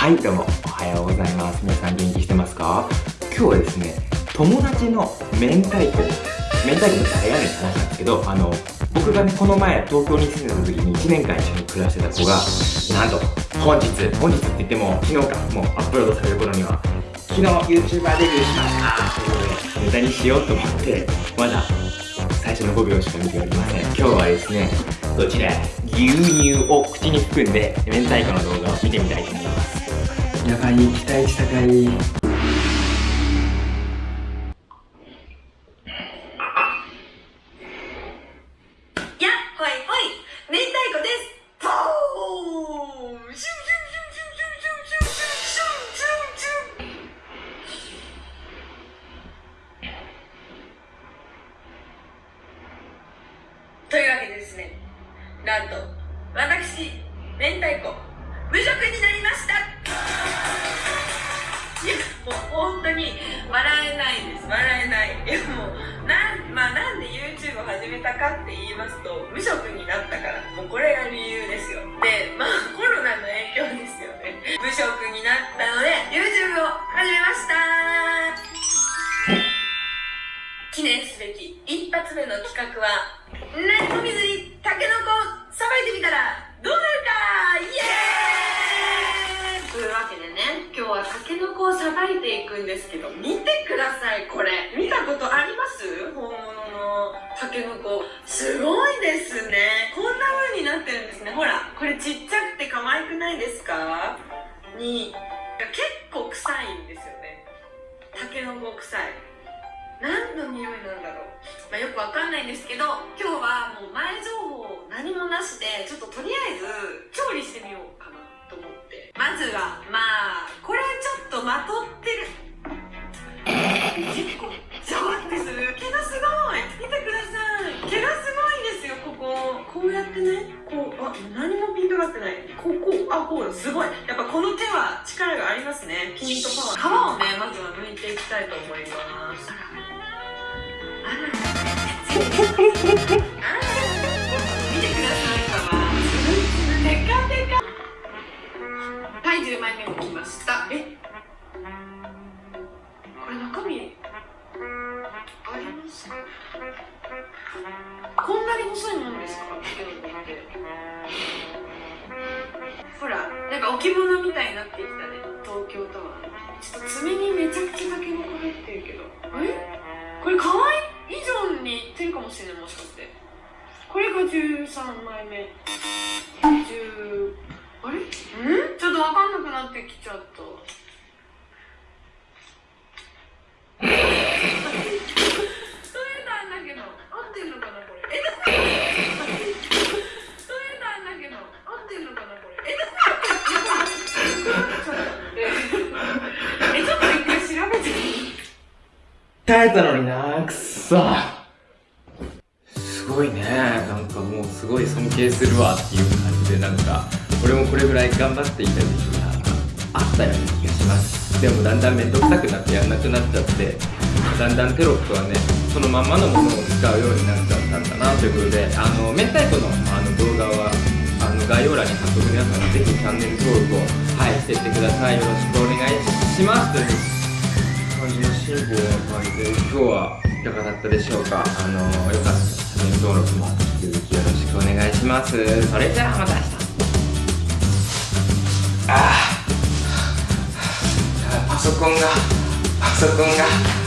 はいどうも。おはようございます。皆さん元気してますか？今日はですね友達の明太子。明太子の誰やねんって話なんですけどあの僕がねこの前東京に住んでた時に1年間一緒に暮らしてた子がなんと本日本日って言っても昨日かもうアップロードされる頃には昨日 YouTuber デビューしました。ということでネタにしようと思ってまだ最初の5秒しか見ておりません。今日はですねこちら牛乳を口に含んで明太子の動画を見てみたいと思います。やばい期待値高いやほいほい。明太子です。というわけでですねなんと私明太子無職になりました。いやもう本当に笑えないです。笑えない。いやもうなん,、まあ、なんで YouTube を始めたかって言いますとていくんですけど見てくださいこれ。見たことあります？本物のタケノコ。すごいですね。こんな風になってるんですね。ほらこれちっちゃくて可愛くないですか？に。結構臭いんですよね。タケノコ臭い。何の匂いなんだろう、まあ、よくわかんないんですけど今日はもう前情報何もなしでちょっととりあえず調理してみようかなと思って。まずはまあ結構ジャワってする毛がすごい。見てください。毛がすごいんですよここ。こうやってねこうあ何もピントがってない。ここ。あこうすごい。やっぱこの手は力がありますね。ピントパワー。皮をねまずは剥いていきたいと思います。見てなんか置物みたいになってきたね。東京タワー。ちょっと爪にめちゃくちゃタケノコ入ってるけど。え？これ可愛い？以上にいってるかもしれないもしかして。これが13枚目。10あれ？ん？ちょっと分かんなくなってきちゃったそれなんだけど合ってんのかなこれえどこそれなんだけど合ってんのかなこれえどこえちょっと一回調べて耐えたのになくっそ。すごいね。なんかもうすごい尊敬するわっていう感じでなんか俺もこれぐらい頑張っていた時期があったような気がします。でもだんだん面倒くさくなってやんなくなっちゃってだんだんテロップはねそのまんまのものを使うようになっちゃったんだなということであの明太子のあの動画はあの概要欄に貼っとく皆さんぜひチャンネル登録をはいしていってください。よろしくお願いします。という感じの進歩な感じで今日はいかがだったでしょうか？あのよかったらチャンネル登録も引き続きよろしくお願いします。それじゃあまた明日。ああパソコンがパソコンが。